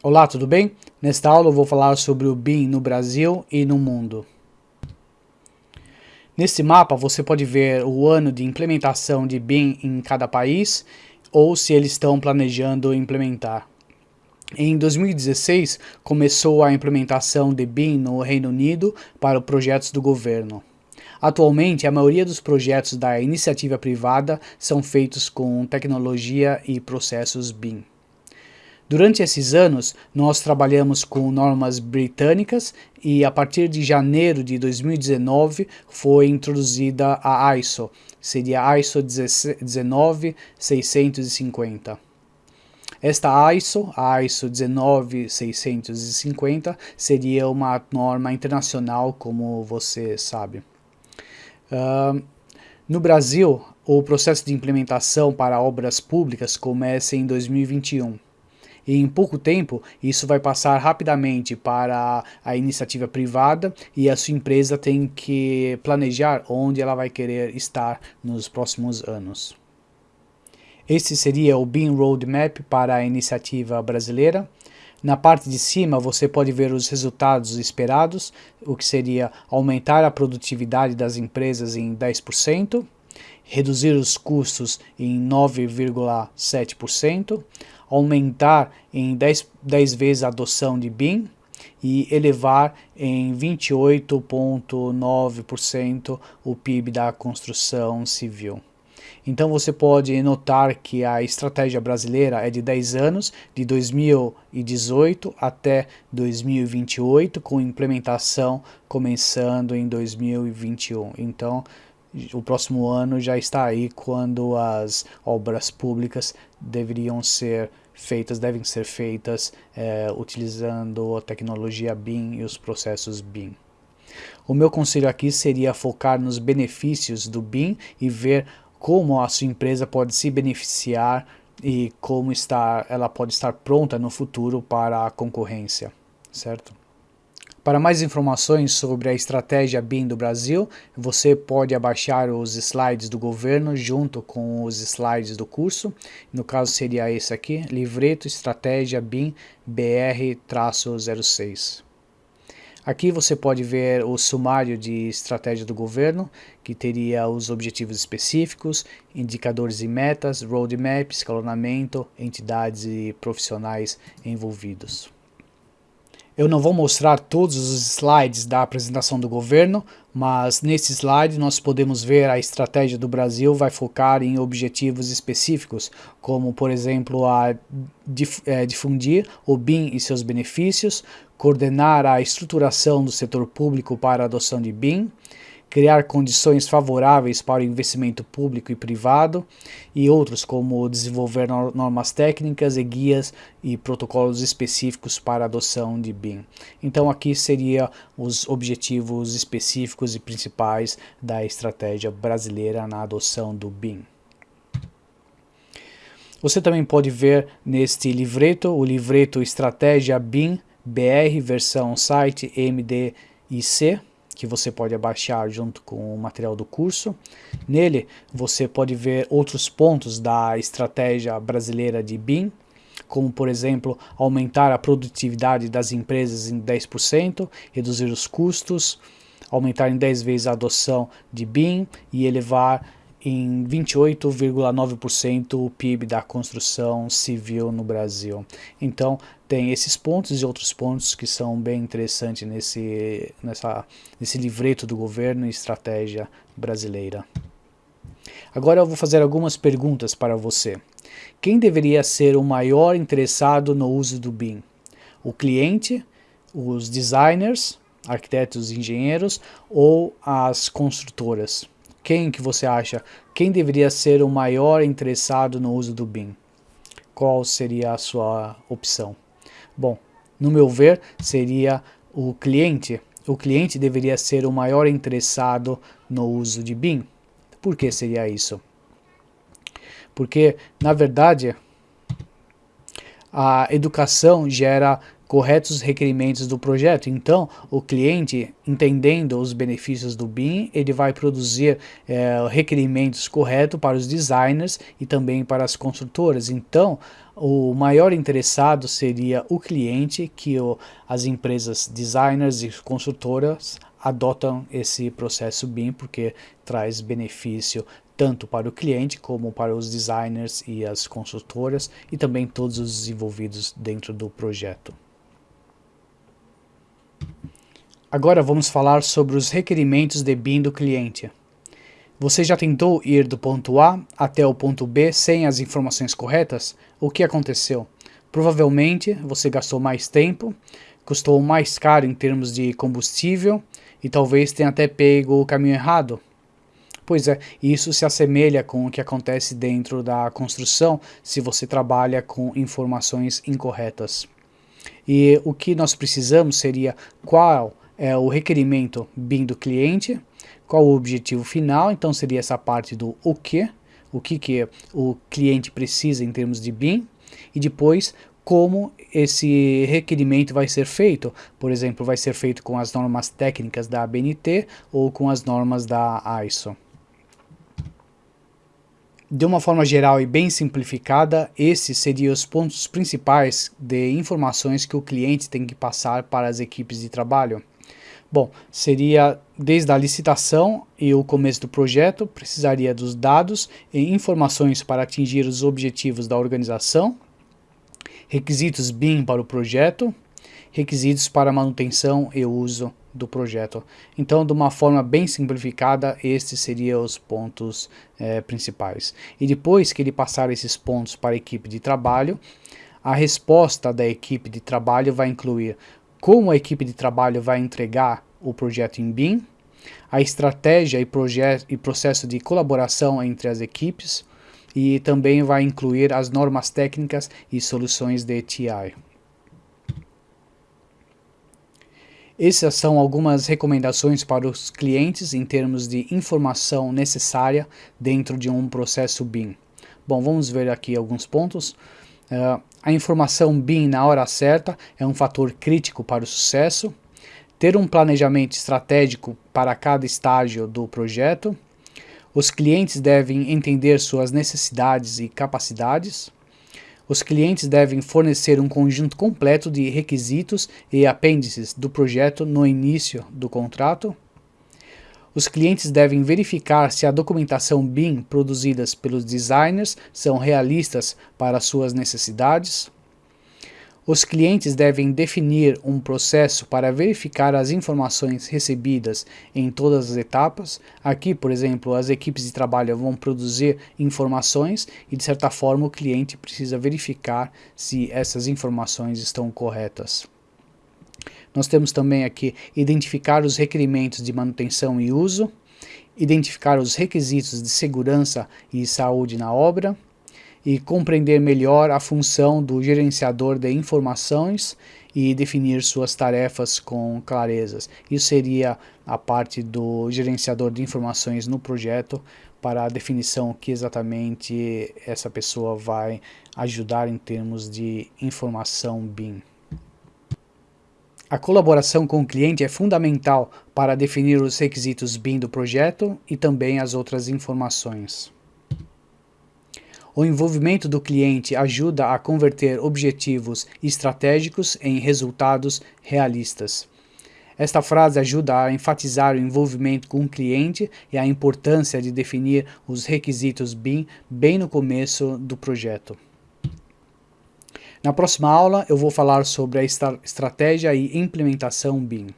Olá, tudo bem? Nesta aula eu vou falar sobre o BIM no Brasil e no mundo. Neste mapa você pode ver o ano de implementação de BIM em cada país ou se eles estão planejando implementar. Em 2016 começou a implementação de BIM no Reino Unido para projetos do governo. Atualmente, a maioria dos projetos da iniciativa privada são feitos com tecnologia e processos BIM. Durante esses anos, nós trabalhamos com normas britânicas e a partir de janeiro de 2019 foi introduzida a ISO, seria a ISO 19650. Esta ISO, a ISO 19650, seria uma norma internacional, como você sabe. Uh, no Brasil, o processo de implementação para obras públicas começa em 2021 e em pouco tempo isso vai passar rapidamente para a iniciativa privada e a sua empresa tem que planejar onde ela vai querer estar nos próximos anos. Este seria o BIM Roadmap para a iniciativa brasileira. Na parte de cima você pode ver os resultados esperados, o que seria aumentar a produtividade das empresas em 10%, reduzir os custos em 9,7%, aumentar em 10, 10 vezes a adoção de BIM e elevar em 28,9% o PIB da construção civil. Então você pode notar que a estratégia brasileira é de 10 anos, de 2018 até 2028, com implementação começando em 2021. Então o próximo ano já está aí quando as obras públicas deveriam ser feitas, devem ser feitas é, utilizando a tecnologia BIM e os processos BIM. O meu conselho aqui seria focar nos benefícios do BIM e ver como a sua empresa pode se beneficiar e como está, ela pode estar pronta no futuro para a concorrência, certo? Para mais informações sobre a estratégia BIM do Brasil, você pode abaixar os slides do governo junto com os slides do curso. No caso seria esse aqui, Livreto Estratégia BIM BR-06. Aqui você pode ver o sumário de estratégia do governo, que teria os objetivos específicos, indicadores e metas, roadmap, escalonamento, entidades e profissionais envolvidos. Eu não vou mostrar todos os slides da apresentação do governo, mas nesse slide nós podemos ver a estratégia do Brasil vai focar em objetivos específicos, como por exemplo a é, difundir o BIM e seus benefícios, coordenar a estruturação do setor público para a adoção de BIM, criar condições favoráveis para o investimento público e privado e outros como desenvolver normas técnicas e guias e protocolos específicos para a adoção de BIM. Então aqui seria os objetivos específicos e principais da estratégia brasileira na adoção do BIM. Você também pode ver neste livreto, o livreto Estratégia BIM BR versão site MDIC, que você pode abaixar junto com o material do curso. Nele você pode ver outros pontos da estratégia brasileira de BIM, como por exemplo aumentar a produtividade das empresas em 10%, reduzir os custos, aumentar em 10 vezes a adoção de BIM e elevar em 28,9% o PIB da construção civil no Brasil. Então, tem esses pontos e outros pontos que são bem interessantes nesse, nessa, nesse livreto do governo e estratégia brasileira. Agora eu vou fazer algumas perguntas para você. Quem deveria ser o maior interessado no uso do BIM? O cliente, os designers, arquitetos e engenheiros ou as construtoras? Quem que você acha? Quem deveria ser o maior interessado no uso do BIM? Qual seria a sua opção? Bom, no meu ver, seria o cliente. O cliente deveria ser o maior interessado no uso de BIM. Por que seria isso? Porque, na verdade, a educação gera corretos requerimentos do projeto. Então, o cliente, entendendo os benefícios do BIM, ele vai produzir é, requerimentos corretos para os designers e também para as construtoras. Então, o maior interessado seria o cliente, que o, as empresas designers e construtoras adotam esse processo BIM porque traz benefício tanto para o cliente como para os designers e as consultoras e também todos os envolvidos dentro do projeto. Agora vamos falar sobre os requerimentos de BIM do cliente. Você já tentou ir do ponto A até o ponto B sem as informações corretas? O que aconteceu? Provavelmente você gastou mais tempo, custou mais caro em termos de combustível e talvez tenha até pego o caminho errado. Pois é, isso se assemelha com o que acontece dentro da construção se você trabalha com informações incorretas. E o que nós precisamos seria qual é o requerimento BIM do cliente, qual o objetivo final, então seria essa parte do o que, o que, que o cliente precisa em termos de BIM, e depois como esse requerimento vai ser feito. Por exemplo, vai ser feito com as normas técnicas da ABNT ou com as normas da ISO. De uma forma geral e bem simplificada, esses seriam os pontos principais de informações que o cliente tem que passar para as equipes de trabalho. Bom, seria desde a licitação e o começo do projeto, precisaria dos dados e informações para atingir os objetivos da organização, requisitos BIM para o projeto, requisitos para manutenção e uso do projeto. Então, de uma forma bem simplificada, estes seriam os pontos é, principais. E depois que ele passar esses pontos para a equipe de trabalho, a resposta da equipe de trabalho vai incluir como a equipe de trabalho vai entregar o projeto em BIM, a estratégia e, e processo de colaboração entre as equipes, e também vai incluir as normas técnicas e soluções de TI. Essas são algumas recomendações para os clientes em termos de informação necessária dentro de um processo BIM. Bom, vamos ver aqui alguns pontos. Uh, a informação BIM na hora certa é um fator crítico para o sucesso. Ter um planejamento estratégico para cada estágio do projeto. Os clientes devem entender suas necessidades e capacidades. Os clientes devem fornecer um conjunto completo de requisitos e apêndices do projeto no início do contrato. Os clientes devem verificar se a documentação BIM produzidas pelos designers são realistas para suas necessidades. Os clientes devem definir um processo para verificar as informações recebidas em todas as etapas. Aqui, por exemplo, as equipes de trabalho vão produzir informações e, de certa forma, o cliente precisa verificar se essas informações estão corretas. Nós temos também aqui identificar os requerimentos de manutenção e uso, identificar os requisitos de segurança e saúde na obra, e compreender melhor a função do gerenciador de informações e definir suas tarefas com clarezas. Isso seria a parte do gerenciador de informações no projeto para a definição que exatamente essa pessoa vai ajudar em termos de informação BIM. A colaboração com o cliente é fundamental para definir os requisitos BIM do projeto e também as outras informações. O envolvimento do cliente ajuda a converter objetivos estratégicos em resultados realistas. Esta frase ajuda a enfatizar o envolvimento com o cliente e a importância de definir os requisitos BIM bem no começo do projeto. Na próxima aula eu vou falar sobre a estratégia e implementação BIM.